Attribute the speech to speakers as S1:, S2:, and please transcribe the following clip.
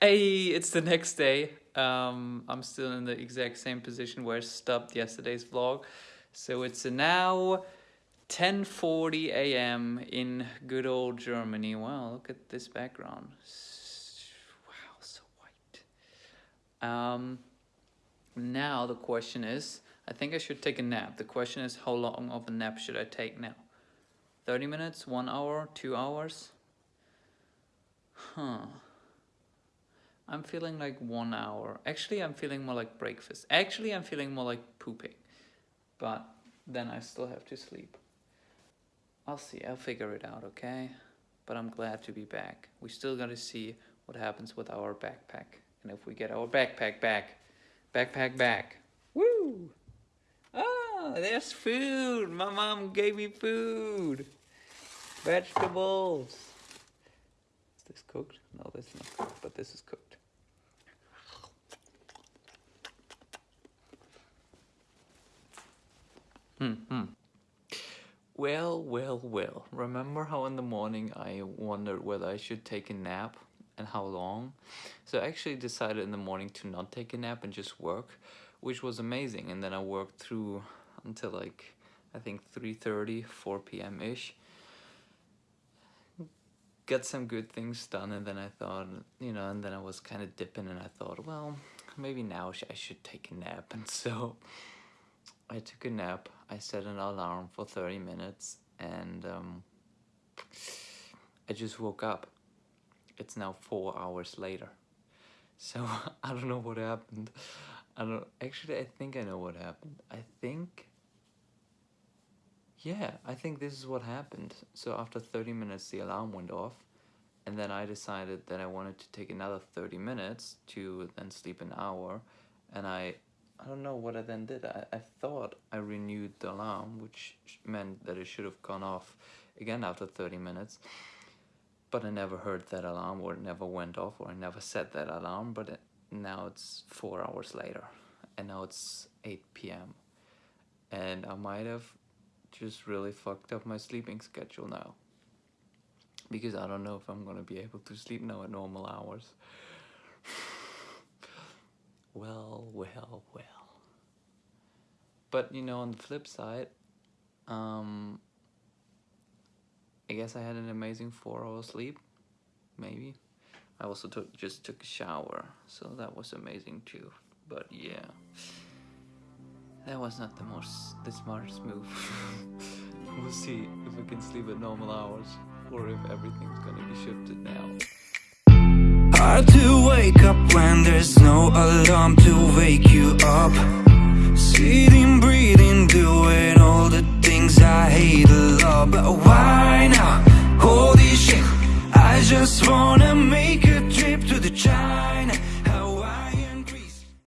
S1: Hey, it's the next day. Um, I'm still in the exact same position where I stopped yesterday's vlog. So it's now 10:40 a.m. in good old Germany. Wow, look at this background. Wow, so white. Um, now the question is, I think I should take a nap. The question is, how long of a nap should I take now? 30 minutes, one hour, two hours? Huh. I'm feeling like one hour. Actually, I'm feeling more like breakfast. Actually, I'm feeling more like pooping. But then I still have to sleep. I'll see. I'll figure it out, okay? But I'm glad to be back. We still gotta see what happens with our backpack. And if we get our backpack back. Backpack back. Woo! Ah, there's food! My mom gave me food! Vegetables! Is this cooked? No, this is not cooked, but this is cooked. Hmm, hmm. Well, well, well. Remember how in the morning I wondered whether I should take a nap and how long? So I actually decided in the morning to not take a nap and just work, which was amazing. And then I worked through until like, I think 3.30, 4 p.m.-ish. Got some good things done and then I thought, you know, and then I was kind of dipping and I thought, well, maybe now I should take a nap. And so I took a nap. I set an alarm for 30 minutes and um, I just woke up. It's now four hours later. So I don't know what happened. I don't actually I think I know what happened. I think yeah, I think this is what happened. So after 30 minutes the alarm went off and then I decided that I wanted to take another 30 minutes to then sleep an hour and I I don't know what I then did. I, I thought I renewed the alarm, which meant that it should have gone off again after 30 minutes. But I never heard that alarm or it never went off or I never set that alarm. But it, now it's four hours later and now it's 8 p.m. And I might have just really fucked up my sleeping schedule now. Because I don't know if I'm gonna be able to sleep now at normal hours. Well, well, well. But, you know, on the flip side, um, I guess I had an amazing four hour sleep, maybe. I also took just took a shower, so that was amazing too. But yeah, that was not the most the smartest move. we'll see if we can sleep at normal hours or if everything's gonna be shifted now. Hard to wake up when there's no alarm to wake you up. Sitting, breathing, doing all the things I hate a lot. But why now? Holy shit I just wanna make a trip to the China